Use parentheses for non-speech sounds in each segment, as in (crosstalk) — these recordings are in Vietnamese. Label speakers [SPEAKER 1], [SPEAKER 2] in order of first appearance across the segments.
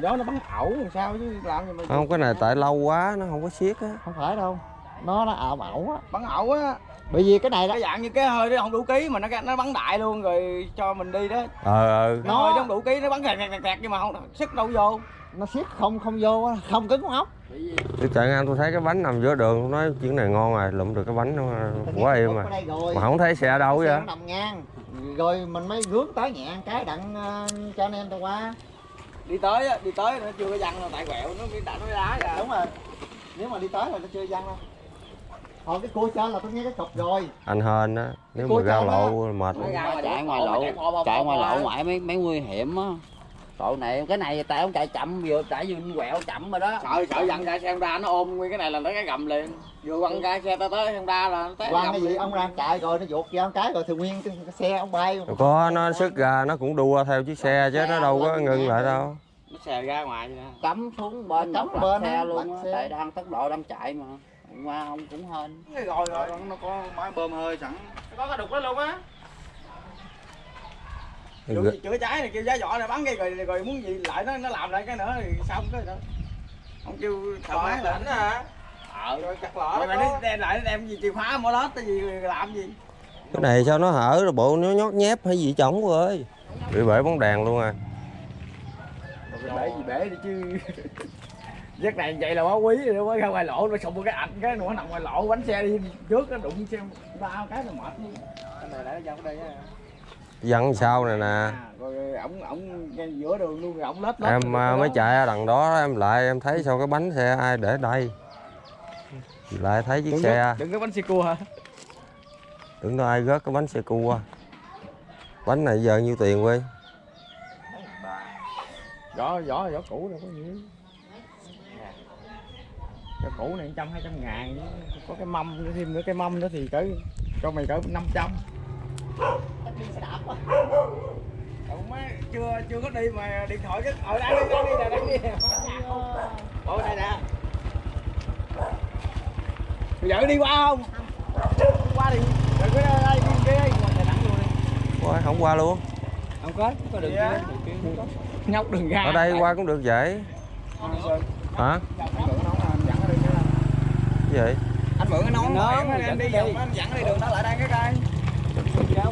[SPEAKER 1] đó nó bắn ẩu làm sao chứ làm gì mà
[SPEAKER 2] không cái này tại lâu quá nó không có siết á.
[SPEAKER 3] Không phải đâu nó nó ảo ẩu á.
[SPEAKER 1] Bắn ẩu á.
[SPEAKER 3] Bởi vì cái này đó
[SPEAKER 1] cái dạng như cái hơi nó không đủ ký mà nó nó bắn đại luôn rồi cho mình đi đó.
[SPEAKER 2] Ờ ờ.
[SPEAKER 1] Nó hơi nó không đủ ký nó bắn kẹt kẹt kẹt nhưng mà không sức đâu vô.
[SPEAKER 3] Nó siết không không vô á, không cứng con ốc.
[SPEAKER 2] Tôi chạy ngang tôi thấy cái bánh nằm giữa đường tôi nói chuyện này ngon rồi lụm được cái bánh nó quá êm
[SPEAKER 3] ở
[SPEAKER 2] mà mà không thấy xe đâu vậy?
[SPEAKER 3] Xe nó nằm ngang. Rồi mình mới rước tới nhẹ cái đặng ờ, cho anh em tao qua
[SPEAKER 1] đi tới á đi tới nó chưa có văng tại quẹo nó đạn nó đá ra
[SPEAKER 3] đúng rồi. Nếu mà đi tới rồi nó chưa văng đâu. Còn cái cua trên là tôi nghe cái cục rồi.
[SPEAKER 2] Anh hên á nếu mà ra lộ mệt.
[SPEAKER 4] Chạy ngoài lộ
[SPEAKER 1] chạy
[SPEAKER 4] ngoài lộ ngoại mấy mấy nguy hiểm á tội này cái này tại ông chạy chậm vừa chạy vừa quẹo chậm rồi đó.
[SPEAKER 1] Sợ sợ dặn ra xe Honda nó ôm nguyên cái này là nó cái gầm liền. Vừa quăng ra xe ta tới Honda là nó té
[SPEAKER 3] quan
[SPEAKER 1] gầm
[SPEAKER 3] cái gì?
[SPEAKER 1] liền.
[SPEAKER 3] ông ra chạy rồi nó vụt ra một cái rồi thì nguyên cái, xe ông bay.
[SPEAKER 2] Có nó sức ra nó cũng đua theo chiếc xe chứ nó đâu có ngưng lại đâu.
[SPEAKER 1] Nó xè ra ngoài vậy nè
[SPEAKER 4] cắm xuống bên
[SPEAKER 3] Cắm bên
[SPEAKER 4] xe luôn á. tại đang tốc độ đang chạy mà. Qua ông cũng hên.
[SPEAKER 1] Rồi rồi? Nó có máy bơm hơi sẵn. Có cái đục đó luôn á Dù gì chữa cháy này kêu giá vỏ này bắn cái rồi rồi muốn gì lại nó nó làm lại cái nữa thì xong cái đó. Không kêu thợ máy lại hả? Ờ rồi chặt lỡ rồi nó đem lại nó đem gì chìa khóa mở lót cái gì làm gì?
[SPEAKER 2] Cái này sao nó hở rồi bộ nó nhót nhép hay gì chổng cô ơi. Bị bể bóng đèn luôn à.
[SPEAKER 1] Rồi bể gì bể đi chứ. (laughs) Giấc này vậy là quá quý rồi mới ra ngoài lộ nó sụp một cái ảnh cái nó nằm ngoài lộ bánh xe đi trước nó đụng xe bao cái nó mệt luôn. Cái này nó dòng đây á
[SPEAKER 2] dặn sau này nè.
[SPEAKER 1] À, rồi ổng ổng giữa đường luôn ổng lết lết
[SPEAKER 2] em à, mới chạy ra đằng đó em lại em thấy sao cái bánh xe ai để đây? Lại thấy chiếc
[SPEAKER 1] đừng
[SPEAKER 2] xe.
[SPEAKER 1] có, đừng có bánh xe cua hả?
[SPEAKER 2] Tưởng đâu ai rớt cái bánh xe cua? Bánh này giờ nhiêu tiền quê
[SPEAKER 1] vỏ vỏ vỏ cũ đâu có nhiều. Vỏ cũ này trăm hai trăm ngàn. Có cái mâm nữa thêm nữa cái mâm nữa thì cỡ cho mày cỡ năm trăm Ủa má chưa chưa có đi mà điện thoại cái ở đây đi đây đi nè đây đi. Ở đây nè. Giờ đi qua không? Qua đi. Rồi cái đây đi cái. Đây qua
[SPEAKER 2] không qua luôn.
[SPEAKER 1] Không có có đường kia. Nhóc đường ra
[SPEAKER 2] ở đây qua cũng được vậy. Hả? Cái gì?
[SPEAKER 1] Anh mượn cái nón nón em đi vòng anh dẫn đi đường đó lại đây cái đây.
[SPEAKER 2] Hả?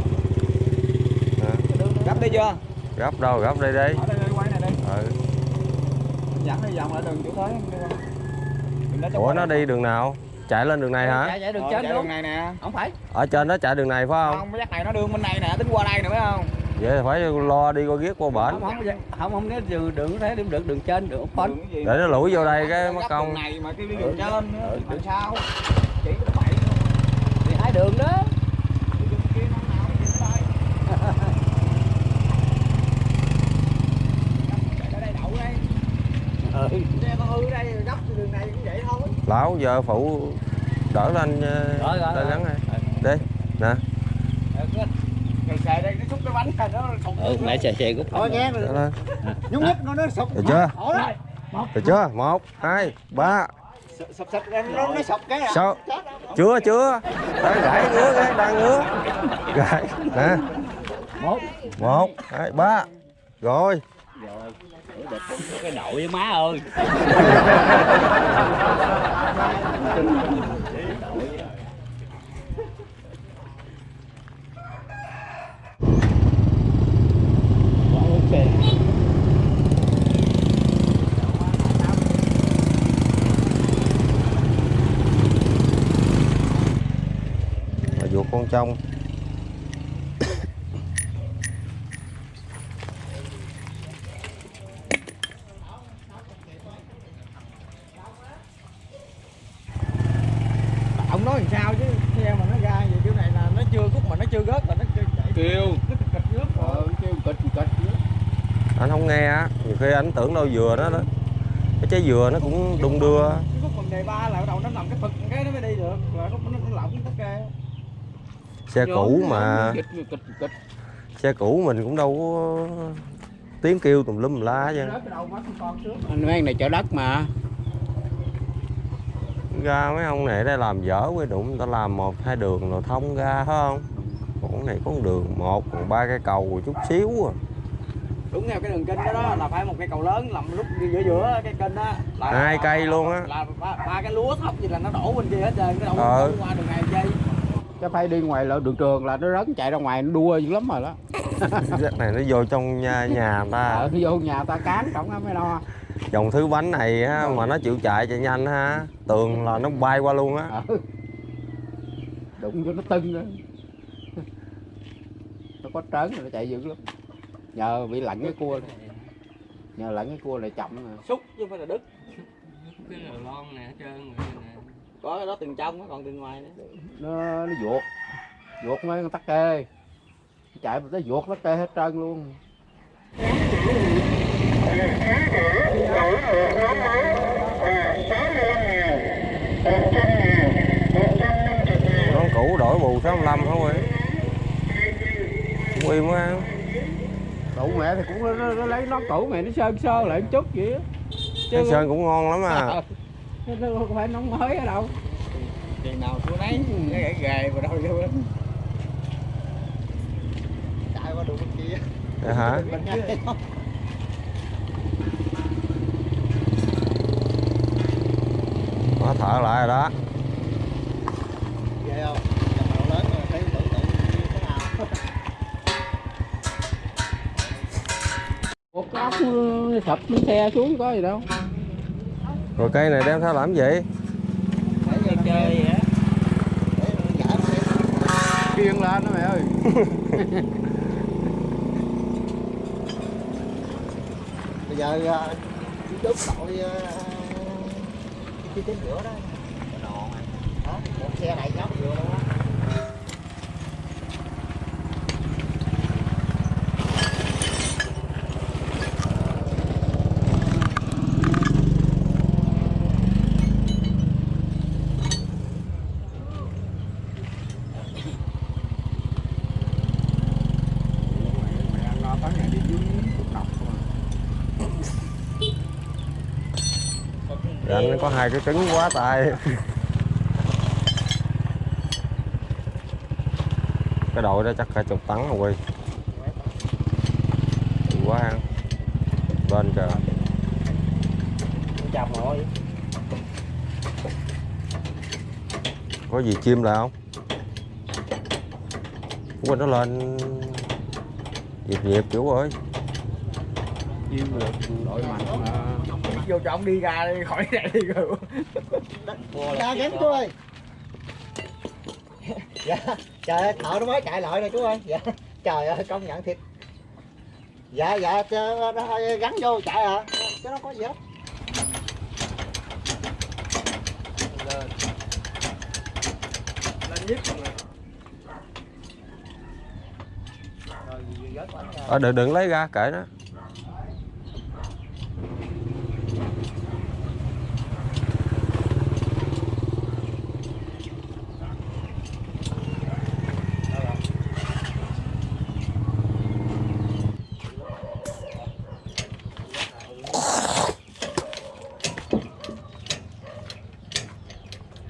[SPEAKER 1] Gấp đi chưa?
[SPEAKER 2] Gấp đâu gấp đây đi.
[SPEAKER 1] Ở đây đây quay này đi.
[SPEAKER 2] Ừ.
[SPEAKER 1] dẫn đi vòng lại đường chỗ tới. Đường
[SPEAKER 2] ủa nó đi đường nào? Chạy lên đường này hả?
[SPEAKER 4] chạy chạy đường
[SPEAKER 1] Ờ,
[SPEAKER 4] trên
[SPEAKER 1] chạy
[SPEAKER 4] luôn.
[SPEAKER 1] đường này nè.
[SPEAKER 4] Không phải.
[SPEAKER 2] Ở trên đó chạy đường này phải không?
[SPEAKER 1] Không cái dắt này nó đường bên này nè tính qua đây nè phải không?
[SPEAKER 2] Vậy thì phải lo đi qua ghét qua bển.
[SPEAKER 4] Không không không không nếu đường đường thế điểm được đường trên đường phân
[SPEAKER 1] đường cái gì
[SPEAKER 2] để nó lủi vô đây cái mất công.
[SPEAKER 1] đường này mà cái đi đường trên nữa thì làm sao? Chỉ có bảy
[SPEAKER 4] thì hai đường đó
[SPEAKER 1] đường kia năm nào nó chỉ tới chạy tới đây đậu đây
[SPEAKER 4] ừ.
[SPEAKER 1] xe con hư đây rồi gấp đường này cũng vậy thôi
[SPEAKER 2] lão giờ phụ đỡ lên
[SPEAKER 4] Rồi, rồi,
[SPEAKER 2] tay
[SPEAKER 4] rồi.
[SPEAKER 2] gắn này đi nè.
[SPEAKER 1] Rồi xài đây nó xúc cái bánh này nó thùng
[SPEAKER 4] ừ nãy xe xe cũng
[SPEAKER 3] thôi nghe
[SPEAKER 2] lên.
[SPEAKER 3] Nhúc nhích nó nó sụp
[SPEAKER 2] được chưa? Được chưa? Một hai ba.
[SPEAKER 3] Sụp sụp nó nó sụp cái à.
[SPEAKER 2] Sáu chưa chưa. Đang gãy ngứa cái đang ngứa. Gãy nè.
[SPEAKER 4] Một.
[SPEAKER 2] Một hai ba. Rồi.
[SPEAKER 4] Cái đội với má ơi (laughs)
[SPEAKER 2] mà vuột con trong.
[SPEAKER 1] Ông nói làm sao chứ? Xe mà nó ra vậy kiểu này là nó chưa khúc mà nó chưa gớt là nó chưa chạy.
[SPEAKER 4] Kêu.
[SPEAKER 1] Nó nước
[SPEAKER 4] ờ kêu kịch kịch
[SPEAKER 2] anh không nghe á nhiều khi anh tưởng đâu dừa đó đó. Cái trái dừa nó cũng đung đưa
[SPEAKER 1] cái khúc phần đề ba là bắt đầu nó nằm cái phật cái nó mới đi được rồi khúc nó, nó lỏng tất kê
[SPEAKER 2] xe cũ mà. xe cũ mình cũng đâu có tiếng kêu tùm lum la chứ
[SPEAKER 1] cái đầu trước
[SPEAKER 4] anh mấy này chở đất mà.
[SPEAKER 2] Ra mấy ông này đây làm dở mới đụng người ta làm một hai đường rồi thông ra phải không? Còn cái này có một đường một còn ba cái cầu chút xíu à.
[SPEAKER 1] Đúng theo cái đường kênh đó, đó là phải một cây cầu lớn nằm lúc giữa giữa cái kênh đó. Là
[SPEAKER 2] Hai cây luôn á.
[SPEAKER 1] là ba, ba cái lúa thấp gì là nó đổ bên kia hết trơn cái đâu
[SPEAKER 2] Ờ.
[SPEAKER 1] có qua đường này dây
[SPEAKER 5] cái phải đi ngoài lộ đường trường là nó rớn chạy ra ngoài nó đua dữ lắm rồi đó. (laughs)
[SPEAKER 2] Cái này nó vô trong nhà, nhà người ta
[SPEAKER 5] ở vô nhà ta cán nó mới đo
[SPEAKER 2] dòng thứ bánh này á, mà nó chịu chạy chạy nhanh ha. Tường là nó bay qua luôn á.
[SPEAKER 5] Ừ. đụng vô nó tưng đó nó có trớn rồi nó chạy dữ lắm. Nhờ bị lạnh cái cua này. nhờ lạnh cái cua này chậm rồi
[SPEAKER 1] xúc chứ phải là đứt.
[SPEAKER 4] Cái là lon nè hết trơn rồi
[SPEAKER 1] có cái đó từng trong còn từng ngoài nữa.
[SPEAKER 5] Nó nó vuột. Vuột mấy con tắc kê. Chạy mà tới vuột tắc kê hết trơn luôn.
[SPEAKER 2] Nó cũ đổi bù 65 hả quê quy mới ăn
[SPEAKER 5] cậu mẹ thì cũng nó, nó, nó lấy nó cũ mẹ nó sơn sơ lại một chút vậy
[SPEAKER 2] cái sơn cũng ngon lắm à
[SPEAKER 5] nó nó không phải nóng mới ở đâu.
[SPEAKER 1] Tiền nào xuống đấy cái gãy ghề vào đâu vô
[SPEAKER 3] chạy qua đường bên kia.
[SPEAKER 2] Dạ hả?
[SPEAKER 3] Bên
[SPEAKER 2] nó thở lại rồi đó.
[SPEAKER 3] Nào.
[SPEAKER 5] Một ốc nó sập xe xuống có gì đâu
[SPEAKER 2] rồi cây này đem theo làm gì?
[SPEAKER 3] Để cho nó
[SPEAKER 1] chơi vậy á.
[SPEAKER 3] Để nó giải nó
[SPEAKER 5] kiên lên đó mẹ ơi. (laughs)
[SPEAKER 3] Bây giờ đốt đội à, cái chính giữa đó. Đồ đó một xe này nhóc vừa luôn á
[SPEAKER 2] có hai cái trứng quá tay. Cái đội đó chắc cả chục tấn rồi quy. Nhiều quá ăn bên kìa.
[SPEAKER 1] Chào mọi.
[SPEAKER 2] Có gì chim lại không? Quên nó lên. Nhịp nhịp chủ ơi.
[SPEAKER 5] Chiêu được đội mạnh mà
[SPEAKER 1] vô cho ông đi ra đi khỏi đây đi rồi.
[SPEAKER 3] Ra gắn chú ơi. Dạ trời ơi thợ nó mới chạy lại rồi chú ơi. Dạ trời ơi công nhận thiệt. Dạ dạ cho nó gắn vô chạy hả chứ nó có gì hết.
[SPEAKER 1] Lên nhất rồi.
[SPEAKER 2] Ờ đừng đừng lấy ra kệ nó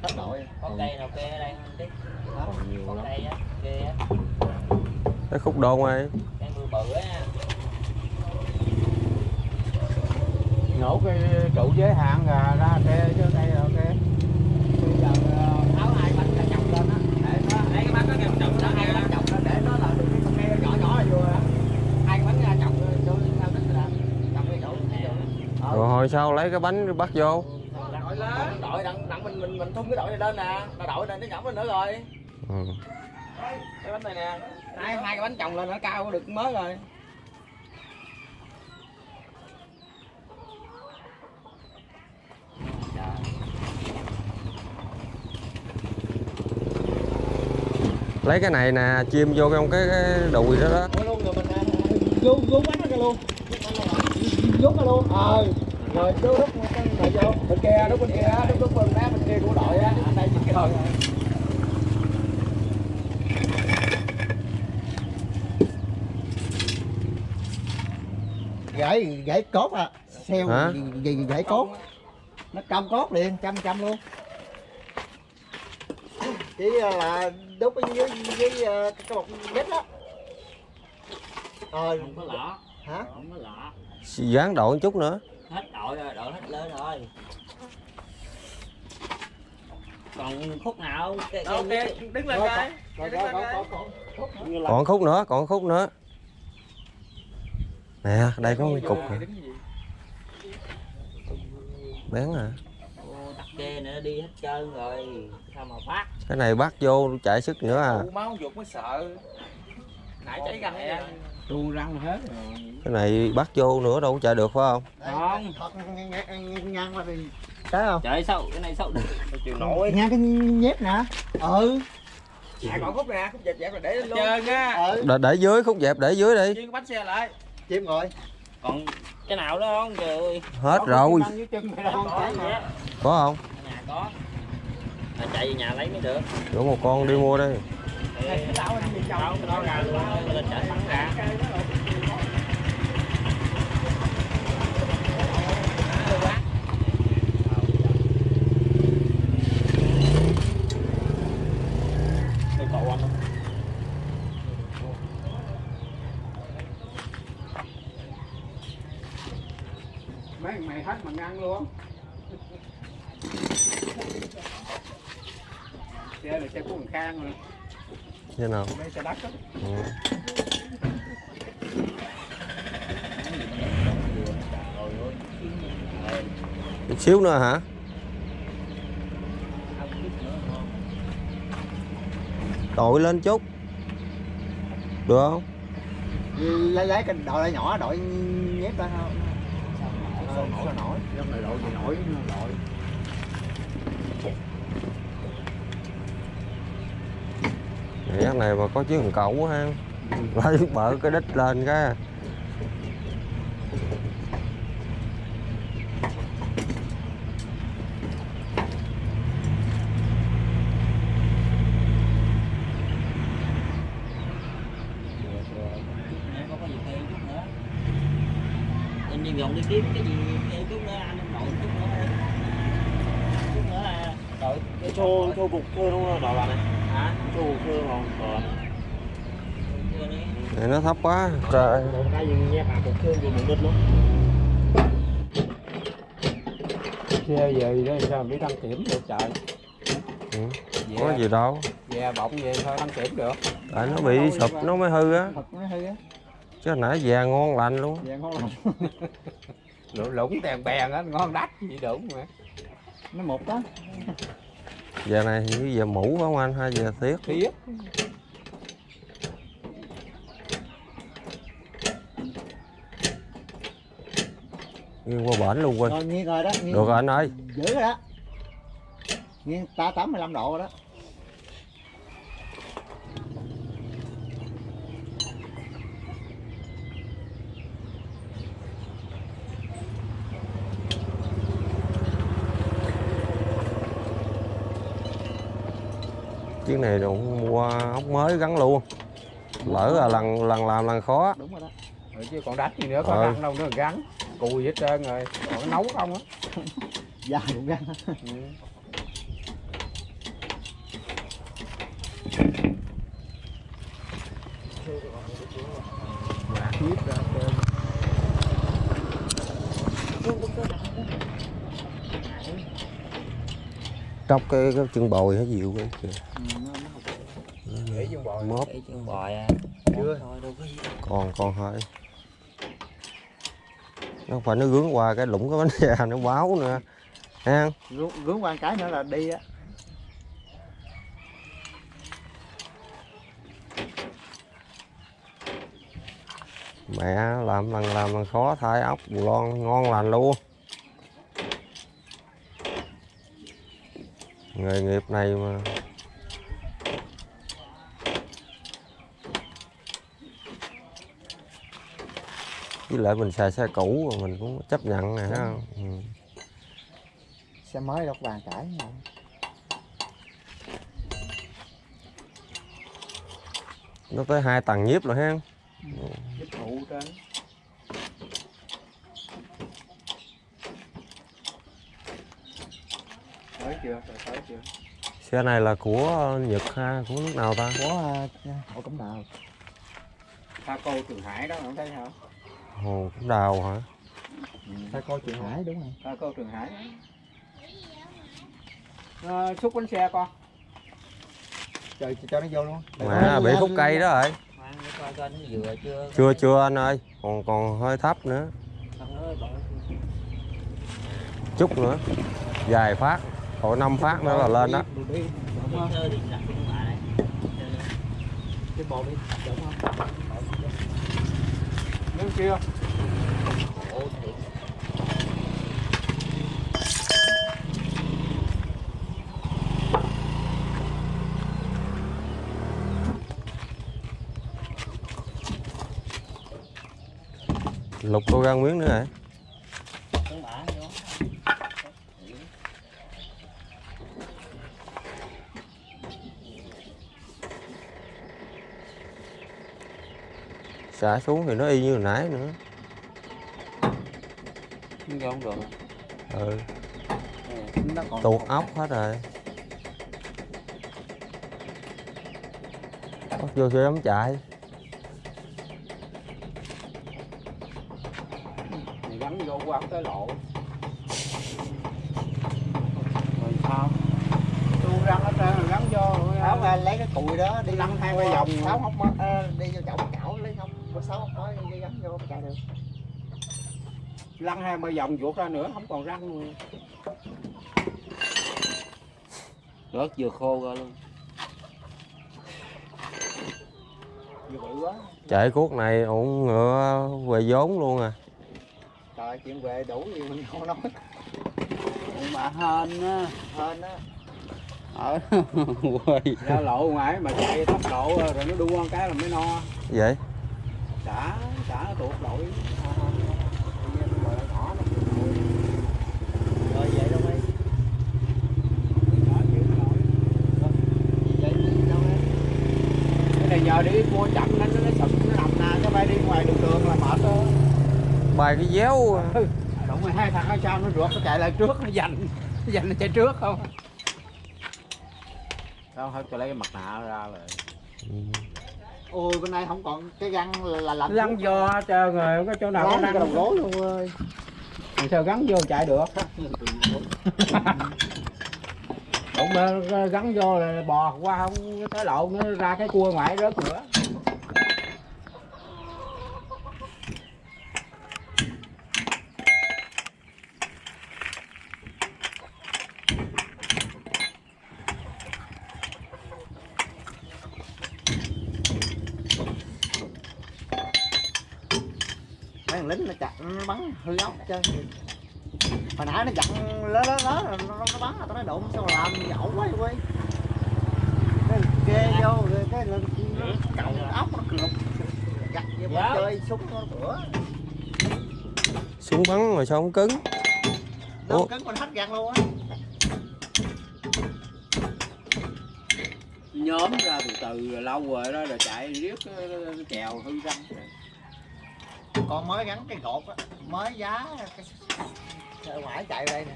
[SPEAKER 3] hết đội
[SPEAKER 4] có cây nào kê ở đây không tí có cây á kê á.
[SPEAKER 2] Cái khúc đôn ơi
[SPEAKER 4] cây mưa bự á.
[SPEAKER 5] Nổ cái trụ giới hạn ra ra xe chứ đây là ok.
[SPEAKER 1] Bây giờ ờ, tháo hai bánh ra chồng lên á. Để nó lấy cái bánh nó kêu chồng đó hai cái bánh chồng lên để nó là được cái con nghe nhỏ nhỏ là vừa hai cái bánh ra chồng cho theo tính là chồng cái chỗ cái chỗ
[SPEAKER 2] rồi hồi sau lấy cái bánh bắt vô
[SPEAKER 1] lên đội đặng đặng mình mình mình thun cái đội này lên nè. Là đội này nó nhỏ lên nữa rồi.
[SPEAKER 2] Ừ.
[SPEAKER 1] cái bánh này nè. Hai hai cái bánh chồng lên nó cao được mới rồi.
[SPEAKER 2] Lấy cái này nè chim vô trong cái, cái đùi đó đó.
[SPEAKER 3] Luôn rồi mình rú rú bánh luôn. Ra luôn. Ờ rồi này vô
[SPEAKER 1] bên kia đúng bên kia đúng đúng bên đá bên kia của đội á anh đây chỉ cái
[SPEAKER 3] gãy gãy cốt à. Xeo
[SPEAKER 2] Hả?
[SPEAKER 3] gì, gãy cốt? Nó cong cốt liền trăm trăm luôn. Chỉ là đúc với với, với uh, cái một mét đó. Ờ.
[SPEAKER 4] Không có lỏ
[SPEAKER 3] hả?
[SPEAKER 4] Không có lọ.
[SPEAKER 2] Dán đội một chút nữa
[SPEAKER 4] hết đội rồi đội hết lên rồi. Còn khúc nào? Cái, cái,
[SPEAKER 1] ok
[SPEAKER 4] cái,
[SPEAKER 1] đứng lên coi đứng lên coi.
[SPEAKER 2] còn khúc nữa còn khúc nữa. Nè đây có một cục nè.
[SPEAKER 1] Đứng gì?
[SPEAKER 2] bén à
[SPEAKER 4] ô, tắc kê nữa đi hết trơn rồi. Sao mà phát?
[SPEAKER 2] Cái này bắt vô chạy sức nữa à.
[SPEAKER 1] Máu ruột mới sợ. Nãy cháy răng vậy
[SPEAKER 5] tu răng hết rồi.
[SPEAKER 2] Cái này bắt vô nữa đâu có chạy được phải không?
[SPEAKER 4] Không.
[SPEAKER 3] thật ngang qua đi cái không?
[SPEAKER 4] Trời sao cái này sao
[SPEAKER 1] chịu nổi.
[SPEAKER 3] Ngang cái nhép nè. Ừ.
[SPEAKER 1] À còn khúc nè khúc dẹp dẹp rồi để lên luôn. Trơn á
[SPEAKER 3] ừ.
[SPEAKER 2] Để, để dưới khúc dẹp để dưới đi.
[SPEAKER 1] Cái bánh xe lại.
[SPEAKER 3] Chim rồi.
[SPEAKER 4] Còn cái nào đó không? Trời ơi.
[SPEAKER 2] Hết rồi.
[SPEAKER 4] có
[SPEAKER 2] không
[SPEAKER 4] mà chạy về nhà lấy mới được.
[SPEAKER 2] Rủ một con đi mua đi
[SPEAKER 5] mấy thằng mày hết mà ngăn luôn xe là xe của thằng khang rồi
[SPEAKER 2] thế nào?
[SPEAKER 5] Mấy xe đất á
[SPEAKER 2] ừ. chút xíu nữa hả? Đội lên chút. Được không?
[SPEAKER 3] Lấy lấy cái đội nhỏ đội nhép ra không? Sao nổi sao nổi?
[SPEAKER 5] Trong này đội gì nổi nó đội
[SPEAKER 2] này mà có chiếc thằng cẩu ha. Lấy bợ cái đít lên cái à
[SPEAKER 4] Nè, có cái gì thêm chút nữa anh đi vòng đi kiếm cái gì thêm chút nữa anh đội chút nữa đi. chút nữa là đội cái
[SPEAKER 5] cho cho cục cơ đúng không đỏ bạn này
[SPEAKER 4] hả
[SPEAKER 5] cho cục cơ không đỏ bạn
[SPEAKER 4] chưa đi
[SPEAKER 2] này nó thấp quá. Trời.
[SPEAKER 5] Xe về đó sao biết đăng kiểm được trời.
[SPEAKER 2] Ừ. có gì đâu.
[SPEAKER 5] Về bọng về thôi đăng kiểm được?
[SPEAKER 2] Tại nó bị sụp nó mới hư á. Chứ nãy về ngon lành luôn.
[SPEAKER 3] Vàng ngon lắm (laughs)
[SPEAKER 5] lũng lũng tèn bèn á ngon đắt gì đúng mà.
[SPEAKER 3] Nó một đó
[SPEAKER 2] giờ này như giờ mũ phải không anh? Hay giờ thiết
[SPEAKER 5] thiết
[SPEAKER 2] nghiêng qua bển luôn quên
[SPEAKER 3] rồi nghiêng rồi đó nghiêng.
[SPEAKER 2] Được rồi anh ơi.
[SPEAKER 3] Giữ rồi đó. Nghiêng ta 85 độ rồi đó
[SPEAKER 2] chiếc này cũng mua ốc mới gắn luôn. Lỡ là lần lần làm lần khó.
[SPEAKER 3] Đúng rồi đó.
[SPEAKER 5] Rồi chứ còn đắt gì nữa có
[SPEAKER 2] Ờ.
[SPEAKER 5] răng đâu nữa gắn cùi hết trơn rồi. Còn nấu không á. (laughs)
[SPEAKER 3] Da cũng gắn
[SPEAKER 5] ừ.
[SPEAKER 3] nhíp ra trên
[SPEAKER 2] tróc cái, cái chân bồi nó dịu cái. Kìa
[SPEAKER 5] để chân
[SPEAKER 4] cái chân bòi à.
[SPEAKER 5] Chưa.
[SPEAKER 4] thôi
[SPEAKER 2] còn còn hơi nó không phải nó gướng qua cái lũng cái bánh xe (laughs) nó báo nữa. Ha
[SPEAKER 3] rướng rướng qua cái nữa là đi á.
[SPEAKER 2] Mẹ làm lần làm lần khó thay ốc bù lon ngon lành luôn nghề nghiệp này mà. Với lại mình xài xe cũ mà mình cũng chấp nhận nè ha ừ.
[SPEAKER 3] xe mới đâu có bàn cãi mà.
[SPEAKER 2] nó tới hai tầng nhiếp rồi ha
[SPEAKER 5] dịch vụ trên chưa? Rồi tới chưa?
[SPEAKER 2] Xe này là của nhật ha của nước nào ta?
[SPEAKER 3] Có uh, hội cổng đào.
[SPEAKER 5] Tha cô Trường Hải đó không thấy hả
[SPEAKER 2] Hồ Cẩm Đào hả?
[SPEAKER 3] ta coi chuyện hải đúng rồi.
[SPEAKER 1] À, cô Trường Hải. À, xúc bánh xe con.
[SPEAKER 3] Trời cho nó vô luôn.
[SPEAKER 2] Mà bị khúc cây đó rồi.
[SPEAKER 4] Khoan để coi coi nó vừa chưa.
[SPEAKER 2] Chưa chưa anh ơi, còn còn hơi thấp nữa. Chút nữa. Vài phát, còn năm phát nữa là lên đó.
[SPEAKER 3] đi
[SPEAKER 4] kia.
[SPEAKER 2] Lục cô gan miếng nữa hả? Xả xuống thì nó y như hồi nãy nữa.
[SPEAKER 5] không không được
[SPEAKER 2] Ừ,
[SPEAKER 5] nó còn
[SPEAKER 2] tuột ốc hết rồi. Bắt vô xe ấm chạy.
[SPEAKER 5] Mày gắn vô qua tới lộ rồi sao tu răng hết trơn rồi gắn vô
[SPEAKER 3] tháo ra lấy cái cùi đó đi
[SPEAKER 5] Lăn hai cái vòng.
[SPEAKER 3] sáu hốc mới ờ, đi vô chậu chảo lấy không có sáu mới đi gắn vô chạy được.
[SPEAKER 5] Lăn hai ba vòng vuột ra nữa không còn răng luôn.
[SPEAKER 4] Rớt vừa khô ra luôn.
[SPEAKER 3] vừa bự quá.
[SPEAKER 2] Chạy cuốc này ổn ngựa về vốn luôn à.
[SPEAKER 3] trời chuyện về đủ gì mình không nói.
[SPEAKER 5] Mà hên á
[SPEAKER 3] hên á. (laughs)
[SPEAKER 5] Ở ra lộ ngoài mà chạy tốc độ rồi nó đua một cái là mới no.
[SPEAKER 2] Vậy?
[SPEAKER 5] Xả nó tuột đội
[SPEAKER 3] rồi vậy đâu ấy vậy? Đâu ấy
[SPEAKER 5] cái này nhờ đi mua chậm nên nó sụp nó nằm nè cái bay đi ngoài đường đường là mệt thôi
[SPEAKER 2] Bài cái déo.
[SPEAKER 5] đúng rồi hai thằng ở sau nó ruột nó chạy lại trước nó giành nó giành nó chạy trước không? Sao hết cho lấy cái mặt nạ ra rồi.
[SPEAKER 2] Ừ.
[SPEAKER 3] ôi bên này không còn cái găng là, là lạnh
[SPEAKER 5] lăn vô hết trơn rồi không có chỗ nào có
[SPEAKER 3] gắn
[SPEAKER 5] răng
[SPEAKER 3] cái đầu gối luôn ơi.
[SPEAKER 5] Làm sao gắn vô chạy được? (laughs) Đúng mà gắn vô là bò qua không tới lộ nó ra cái cua ngoài rớt nữa
[SPEAKER 3] mấy thằng lính nó chặt nó bắn hư ốc trơn hồi nãy nó dặn lớn lớn lớn rồi nó, nó bắn tao nói đụng sao mà làm ẩu quá quay cái kê vô rồi cái nó cậu ốc nó lục gặt vô mà chơi súng nó bữa.
[SPEAKER 2] Súng bắn mà sao không cứng? Ủa?
[SPEAKER 3] cấn con hết gạt luôn á.
[SPEAKER 5] Nhóm ra từ từ rồi lâu rồi đó rồi chạy riết chèo hư răng.
[SPEAKER 3] Còn mới gắn cái gột á mới giá cái ở ngoài chạy đây nè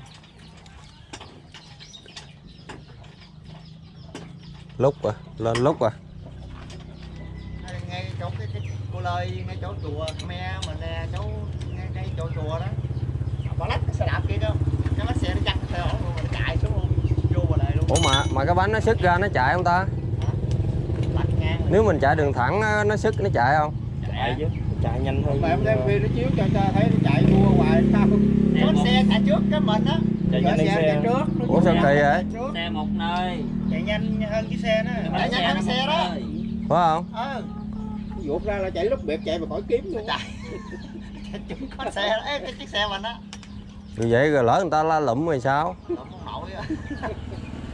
[SPEAKER 2] Lúc à, lên lúc à.
[SPEAKER 3] ngay- chỗ cái, cái cô lời ngay chỗ chùa me mình nè chỗ ngay, ngay chỗ chùa đó bỏ lách cái xe đạp kia không cái lái xe nó ổn luôn mình chạy xuống luôn vô vào đây luôn
[SPEAKER 2] Ủa mà mà cái bánh nó sức ra nó chạy không ta? Nếu mình chạy đường thẳng nó sức nó chạy không?
[SPEAKER 4] Chạy chứ. Chạy nhanh hơn.
[SPEAKER 5] mà em đem phi nó chiếu cho cho thấy nó chạy đua ngoài sao
[SPEAKER 3] có xe chạy trước cái mình á
[SPEAKER 4] Chạy nhanh hơn
[SPEAKER 5] xe
[SPEAKER 4] xe.
[SPEAKER 5] trước
[SPEAKER 2] Ủa sao kỳ vậy?
[SPEAKER 5] trước.
[SPEAKER 4] Xe một nơi.
[SPEAKER 3] chạy nhanh hơn cái xe đó chạy nhanh hơn cái xe đó.
[SPEAKER 2] Phải không?
[SPEAKER 3] ờ
[SPEAKER 5] Vụt ra là chạy lúc biệt chạy mà khỏi kiếm luôn
[SPEAKER 3] chạy (laughs) chúng có xe đó cái chiếc xe mình á
[SPEAKER 2] Như vậy rồi lỡ người ta la lụm rồi sao?
[SPEAKER 3] Đụng ông nội á (laughs)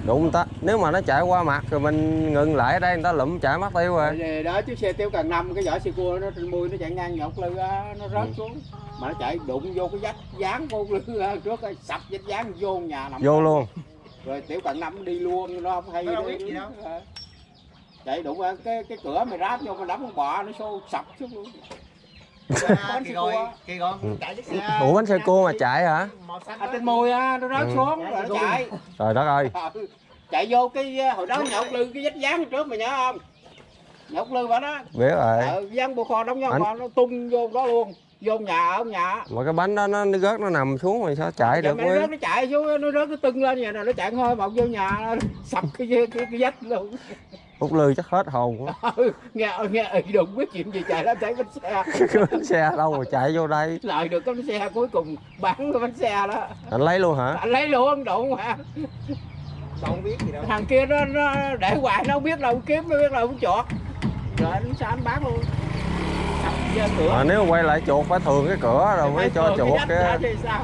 [SPEAKER 2] Đụng người ta, nếu mà nó chạy qua mặt rồi mình ngừng lại ở đây người ta lụm chạy mất tiêu rồi.
[SPEAKER 5] Rồi đó chiếc xe tiêu cần năm cái vỏ xe cua nó trên mui nó chạy ngang nhột lư nó rớt
[SPEAKER 2] Ừ.
[SPEAKER 5] xuống mà nó chạy đụng vô cái vách dán vô lư á, (laughs) trước sập vách dán vô nhà nằm
[SPEAKER 2] Vô luôn.
[SPEAKER 5] rồi tiểu cần năm đi luôn nó không hay
[SPEAKER 3] Nó đâu biết gì đâu.
[SPEAKER 5] Ờ. chạy đụng vào cái cái cửa mày ráp vô mà đấm con bò nó xô sập xuống luôn
[SPEAKER 3] À, kỳ rồi kỳ rồi
[SPEAKER 2] Ừ.
[SPEAKER 3] chạy chiếc xe
[SPEAKER 2] Ủa bánh xe cua mà chạy hả?
[SPEAKER 3] đó.
[SPEAKER 5] trên môi á nó rớt
[SPEAKER 2] Ừ.
[SPEAKER 5] xuống rồi nó chạy
[SPEAKER 2] Trời đất ơi.
[SPEAKER 5] Ừ. chạy vô cái hồi đó nhột lư cái vách dán trước mày nhớ không? Nhột lư bà đó.
[SPEAKER 2] Biết rồi.
[SPEAKER 5] ờ, dán bộ kho đóng nhau
[SPEAKER 2] Anh-
[SPEAKER 5] kho nó tung vô đó luôn. Vô nhà ở nhà.
[SPEAKER 2] Mà cái bánh đó nó, nó rớt nó nằm xuống rồi sao chạy được
[SPEAKER 5] nó rớt nó chạy xuống nó rớt nó tưng lên vậy nè nó chạy thôi bọc vô nhà (laughs) sập cái cái, cái, cái vách luôn.
[SPEAKER 2] Hút lư chắc hết hồn quá. (laughs)
[SPEAKER 5] Ừ, nghe nghe ì đụng biết chuyện gì chạy lên thấy bánh xe. (laughs)
[SPEAKER 2] Bánh xe đâu mà chạy vô đây?
[SPEAKER 5] Lại được cái bánh xe cuối cùng bán cái bánh xe đó.
[SPEAKER 2] Anh lấy luôn hả?
[SPEAKER 5] Anh lấy luôn đụng
[SPEAKER 3] không biết gì đâu.
[SPEAKER 5] Thằng kia nó, nó để hoài nó không biết đâu kiếm nó biết đâu cũng chọt. Rồi anh sao anh bán luôn? Cửa.
[SPEAKER 2] À, nếu quay lại chuột phải thường cái cửa rồi mới cho chuột cái
[SPEAKER 5] thì sao?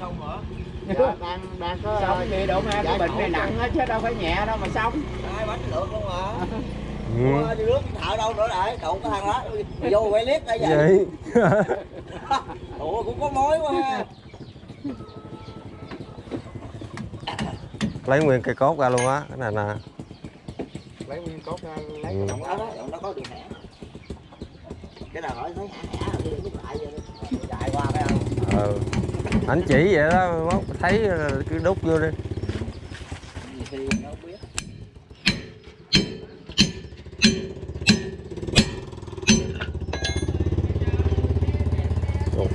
[SPEAKER 3] Xong hả? Dạ, đang đang có
[SPEAKER 5] xong thì độ mà cái
[SPEAKER 3] Dạ,
[SPEAKER 5] bệnh này nặng. hết chứ đâu phải nhẹ đâu mà xong.
[SPEAKER 4] Hai bánh lượt luôn mà
[SPEAKER 2] ừ.
[SPEAKER 4] Nước thợ đâu nữa lại đụng cái thằng đó. Vô quay clip đây vậy.
[SPEAKER 2] Vậy. (laughs)
[SPEAKER 4] Ủa cũng có mối quá ha
[SPEAKER 2] lấy nguyên cây cốt ra luôn á cái này nè
[SPEAKER 3] lấy nguyên cốt ra lấy
[SPEAKER 2] Ừ.
[SPEAKER 3] cái
[SPEAKER 4] động đó. Đó động đó có đường hẻ cái nào hỏi thấy hẻ hẻ rồi lại đi. Chạy qua cái ông.
[SPEAKER 2] Ừ. anh chỉ vậy đó mốt thấy là cứ đút vô đi.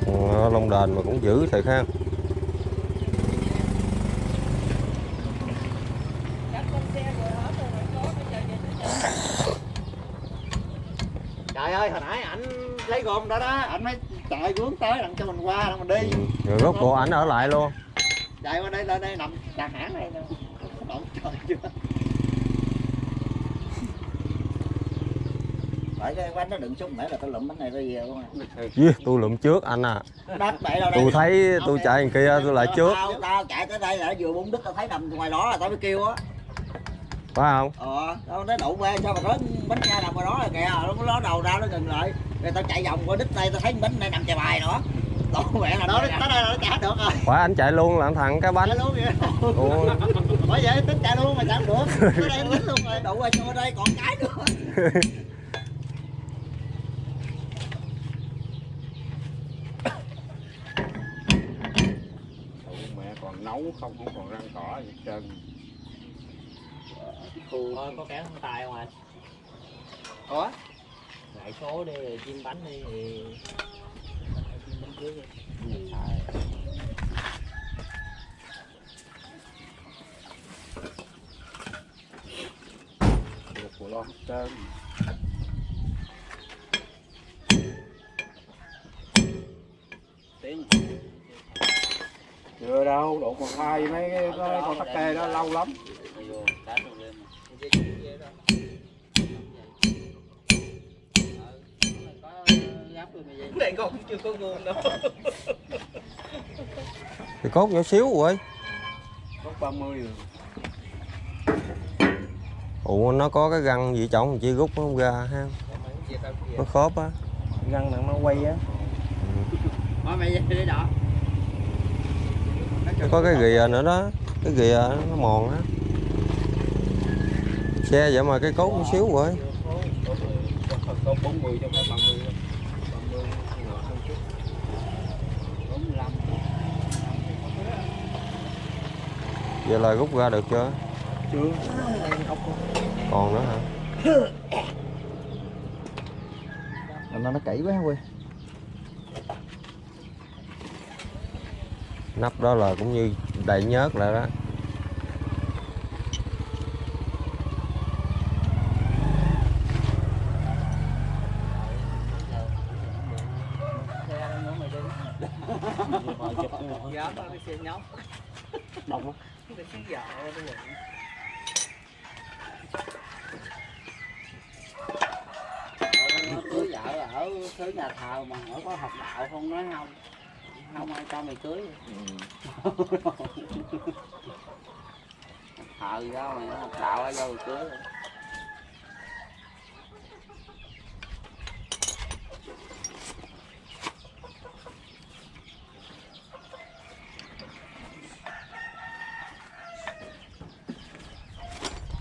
[SPEAKER 4] Không
[SPEAKER 2] ờ, lông đền mà cũng dữ thiệt ha
[SPEAKER 3] trời ơi hồi nãy ảnh gom đó đó ảnh mới chạy vướng tới đặng cho mình qua đặng mình đi.
[SPEAKER 2] Ừ. rồi rốt cuộc ảnh ở lại luôn.
[SPEAKER 3] Chạy qua đây lên đây nằm đàn hãng đây nè. Động trời chưa?
[SPEAKER 4] Phải cái quán nó đựng súng nãy là tao lụm bánh này ra về luôn à
[SPEAKER 2] Dì, tôi lụm trước anh à.
[SPEAKER 4] Đất bậy đâu đây?
[SPEAKER 2] Tôi thấy tôi chạy đằng kia tôi lại trước.
[SPEAKER 4] Tao, tao chạy tới đây là vừa bung đứt tao thấy nằm ngoài đó là tao mới kêu á.
[SPEAKER 2] Phải không?
[SPEAKER 4] Ờ tao nói đụng qua sao mà rớt bánh nha nằm ngoài đó là kìa nó ló đầu ra nó ngừng lại rồi tao chạy vòng qua đứt đây tao thấy bánh này nằm chài bài nữa. Tổ mẹ là
[SPEAKER 3] đó
[SPEAKER 4] đó
[SPEAKER 3] tới đây là nó trả được rồi.
[SPEAKER 2] Phải anh chạy luôn là anh thằng cái bánh
[SPEAKER 3] chạy luôn vậy.
[SPEAKER 2] Ủa,
[SPEAKER 3] bởi vậy tính chạy luôn mà chạy không được. Tới đây tính luôn rồi.
[SPEAKER 4] Đụng qua cho đây còn cái nữa.
[SPEAKER 5] Mẹ còn nấu không? Không còn răng cỏ gì hết trơn.
[SPEAKER 4] Thôi có kẻ không tài ngoài
[SPEAKER 3] có
[SPEAKER 4] ngại số đi chim bánh đi. Thì chim bánh trước đi
[SPEAKER 5] được của lo hết trơn.
[SPEAKER 4] Tiếng
[SPEAKER 5] chưa đâu độ còn hai mấy cái cái con tắc kè đó lâu lắm (laughs)
[SPEAKER 3] này con chưa có gom đâu. (laughs)
[SPEAKER 2] Thì cốt nhỏ xíu rồi.
[SPEAKER 5] Có 30 rồi.
[SPEAKER 2] Ủa nó có cái găng gì trọng chi rút nó không ra ha? Nó khớp á.
[SPEAKER 3] Găng nặng nó quay á.
[SPEAKER 4] Thôi mày đi đọ
[SPEAKER 2] nó có cái ghìa nữa đó. Cái ghìa nó mòn á. Xe vậy mà cái cốt nhỏ xíu rồi.
[SPEAKER 5] Có 40 trong phải 30 đâu. 30 ngựa hơn chút 45
[SPEAKER 2] vậy là rút ra được chưa?
[SPEAKER 5] Chưa.
[SPEAKER 2] Còn nữa hả?
[SPEAKER 3] Nó nó kỹ quá quê
[SPEAKER 2] nắp đó là cũng như đầy nhớt lại đó
[SPEAKER 3] dạ ba cái xe nhóc
[SPEAKER 5] Đông
[SPEAKER 3] cái xí dạo đúng rồi
[SPEAKER 4] Nó cưới vợ ở cưới nhà thờ mà hỏi có học đạo không nói không không ai cho mày cưới thờ gì đâu mày học đạo ai cho mày cưới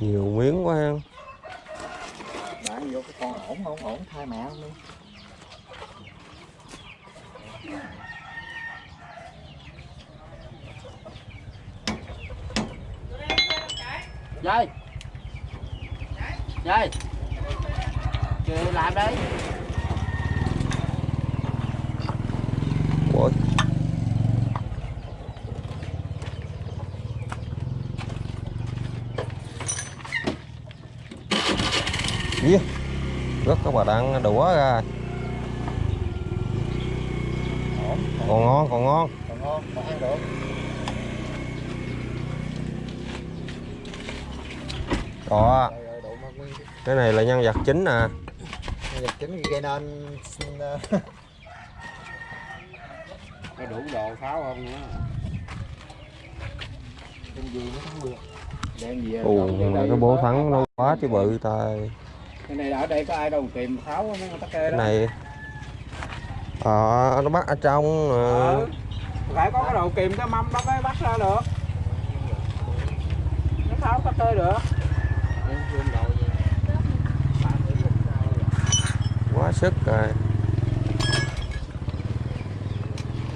[SPEAKER 2] nhiều miếng quá ha
[SPEAKER 3] bán vô cái con ổn không mẹ không đi.
[SPEAKER 4] Dây. Dây.
[SPEAKER 5] Kìa, làm đấy
[SPEAKER 2] ôi Dìa các bà đang đũa ra. Còn ngon còn ngon.
[SPEAKER 3] còn ngon ăn được. Mà
[SPEAKER 2] cái này là nhân vật chính nè
[SPEAKER 3] dịch chính gây nên ờ, (laughs)
[SPEAKER 5] Có đủ đồ pháo không nữa.
[SPEAKER 3] Cái gì nó không được.
[SPEAKER 5] Đem à? Không, đem đây
[SPEAKER 2] cái bố thắng nó quá chứ bự tay
[SPEAKER 5] Cái này ở đây có ai đâu tìm pháo mấy con tắc kê đó.
[SPEAKER 2] Này. Ờ nó bắt ở trong ờ,
[SPEAKER 5] Ừ. Phải có cái đầu kìm cái mâm đó mới bắt ra được. Nó pháo tắc kê được.
[SPEAKER 2] Quá sức rồi.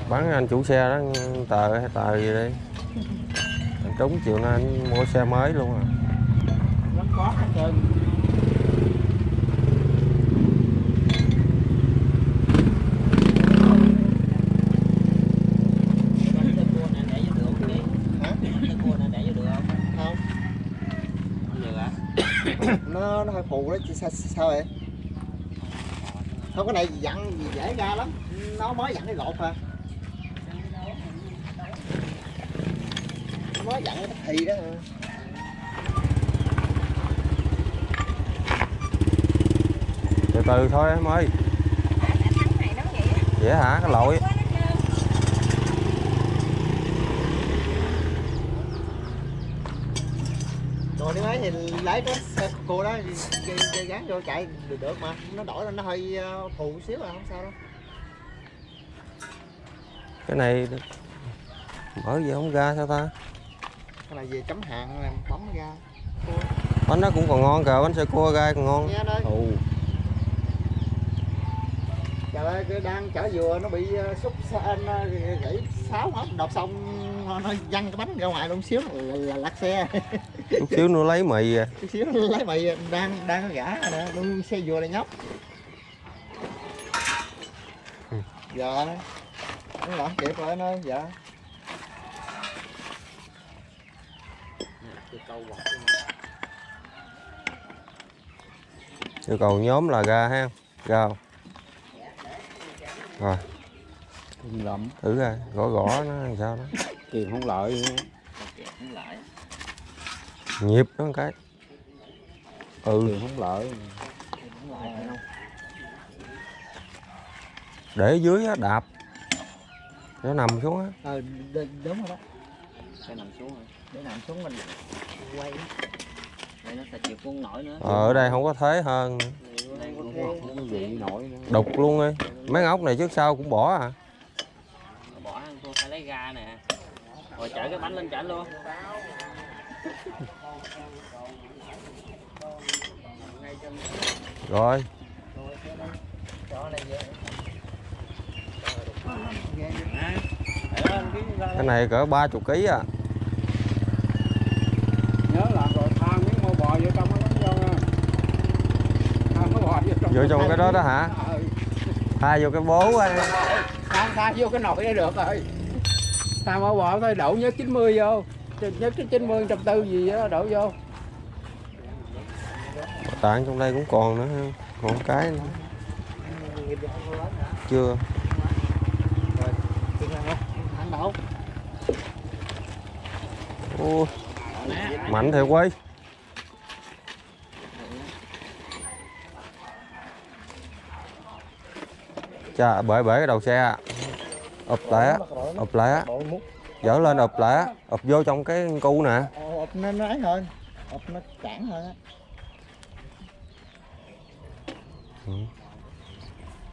[SPEAKER 2] Bán anh chủ xe đó tờ hay tờ gì đi. Trúng chiều nay anh mua xe mới luôn à
[SPEAKER 5] Nó có hết trơn
[SPEAKER 4] Cái tơ cua này để vô được không đi?
[SPEAKER 3] hả
[SPEAKER 4] Tơ cua này để vô được không?
[SPEAKER 3] không
[SPEAKER 4] Không được hả?
[SPEAKER 3] nó nó hơi phù đó chứ sao sao vậy không cái này dặn gì dễ ra lắm nó mới dặn cái gột à nó mới dặn cái thì đó à.
[SPEAKER 2] từ từ thôi em ơi vậy hả cái lội
[SPEAKER 3] rồi nếu lấy cái xe cô đó dây, dây gắn vô chạy được được mà. Nó đổi lên nó hơi ờ, phù xíu à không sao đâu.
[SPEAKER 2] Cái này mở gì không ra sao ta?
[SPEAKER 3] Cái này về chấm hạn làm bấm ra.
[SPEAKER 2] Bánh nó cũng còn ngon kìa bánh xe cua gai còn ngon.
[SPEAKER 3] Nghe anh ơi
[SPEAKER 2] ù
[SPEAKER 3] trời ơi cái đang chở dừa nó bị ờ, xúc xa anh ờ, gãy sáo hết đọc xong nó, nó văng cái bánh ra ngoài luôn xíu là, là lật xe.
[SPEAKER 2] Chút xíu nữa lấy mì à.
[SPEAKER 3] Chút xíu nó lấy mày đang đang có gã nè luôn xe dừa này nhóc.
[SPEAKER 2] Ừ.
[SPEAKER 3] dạ nó làm kịp rồi ơi dạ
[SPEAKER 2] yêu cầu nhóm là ra ha ra không? Rồi. Thử ra gõ gõ nó làm sao đó
[SPEAKER 5] Kiềm không lợi.
[SPEAKER 2] Nhịp nó một cái. Ừ.
[SPEAKER 5] Kiềm không lợi.
[SPEAKER 2] Để dưới á đạp. Nó nằm xuống á.
[SPEAKER 3] Ờ đúng rồi đó.
[SPEAKER 4] Nằm xuống rồi.
[SPEAKER 3] để nằm xuống mình quay.
[SPEAKER 4] Đây nó sẽ chịu con nổi nữa.
[SPEAKER 2] ờ, ở đây không có thế hơn.
[SPEAKER 4] Đây có
[SPEAKER 5] Nó vị nổi nữa.
[SPEAKER 2] Đục luôn đi. Mấy ốc này trước sau cũng bỏ à
[SPEAKER 4] bỏ ăn cô phải lấy ga nè. Rồi chở cái bánh lên chở luôn.
[SPEAKER 2] rồi. Cái này cỡ ba chục ký à.
[SPEAKER 5] Nhớ làm rồi tha miếng mô bò vô trong nó bắn vô nha. Tha miếng bò vô trong
[SPEAKER 2] vô trong cái đó đó hả?
[SPEAKER 5] Ừ.
[SPEAKER 2] thay vô cái bố á.
[SPEAKER 5] Tha tha vô cái nồi đây được rồi Tha mô bò thôi, đổ nhớ 90 vô Nhớ cái 90 trăm tư gì đó đổ vô
[SPEAKER 2] tạng trong đây cũng còn nữa, còn cái nữa. chưa
[SPEAKER 3] Chừng
[SPEAKER 2] mạnh thiệt quay chà, bể bể cái đầu xe à ụp lại á ụp lại á
[SPEAKER 3] đội mút
[SPEAKER 2] dở lên ụp lại á ụp vô trong cái cu nè.
[SPEAKER 3] Ộp nó nó ấy hơn ộp nó cản hơn á.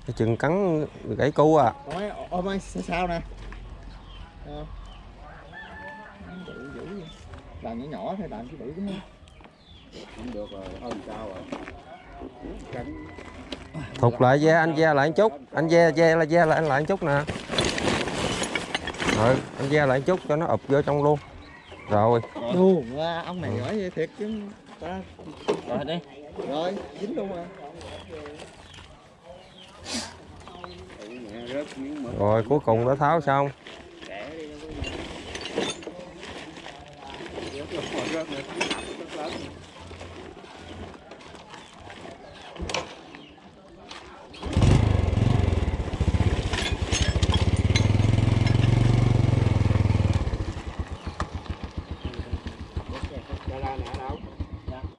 [SPEAKER 2] Cái chừng cắn gãy cu à.
[SPEAKER 3] Ôm ấy sao sao nè? Ờ. làm nhỏ nhỏ thôi làm chứ bự đúng không
[SPEAKER 5] Không được rồi, hơn sao rồi. Cánh
[SPEAKER 2] thụt lại ve anh ve lại một chút. Anh ve ve là ve lại anh lại một chút nè rồi anh ra lại chút cho nó ụp vô trong luôn. Rồi.
[SPEAKER 3] Luôn à, ông này giỏi vậy thiệt chứ ta.
[SPEAKER 4] Rồi đi.
[SPEAKER 3] Rồi dính luôn rồi.
[SPEAKER 1] Rồi cuối cùng đã tháo xong.